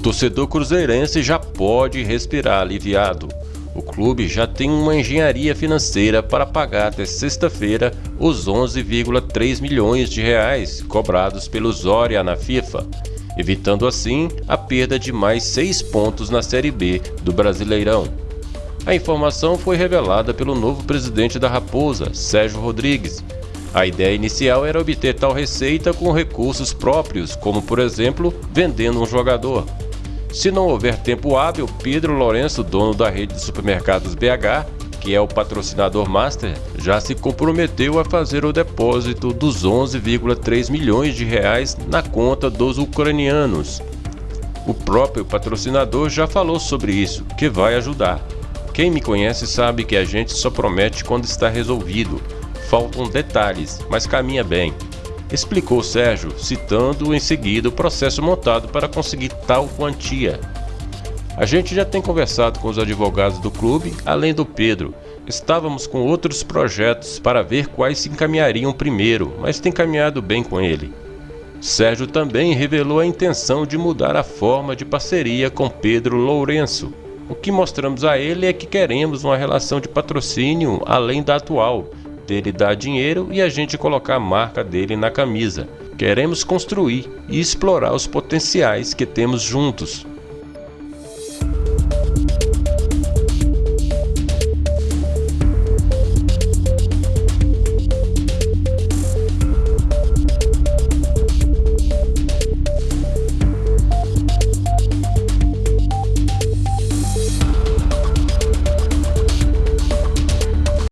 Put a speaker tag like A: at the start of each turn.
A: torcedor cruzeirense já pode respirar aliviado. O clube já tem uma engenharia financeira para pagar até sexta-feira os 11,3 milhões de reais cobrados pelo Zória na FIFA, evitando assim a perda de mais seis pontos na Série B do Brasileirão. A informação foi revelada pelo novo presidente da Raposa, Sérgio Rodrigues. A ideia inicial era obter tal receita com recursos próprios, como por exemplo, vendendo um jogador. Se não houver tempo hábil, Pedro Lourenço, dono da rede de supermercados BH, que é o patrocinador master, já se comprometeu a fazer o depósito dos 11,3 milhões de reais na conta dos ucranianos. O próprio patrocinador já falou sobre isso, que vai ajudar. Quem me conhece sabe que a gente só promete quando está resolvido. Faltam detalhes, mas caminha bem explicou Sérgio, citando em seguida o processo montado para conseguir tal quantia. A gente já tem conversado com os advogados do clube, além do Pedro. Estávamos com outros projetos para ver quais se encaminhariam primeiro, mas tem caminhado bem com ele. Sérgio também revelou a intenção de mudar a forma de parceria com Pedro Lourenço. O que mostramos a ele é que queremos uma relação de patrocínio além da atual, dele dar dinheiro e a gente colocar a marca dele na camisa. Queremos construir e explorar os potenciais que temos juntos.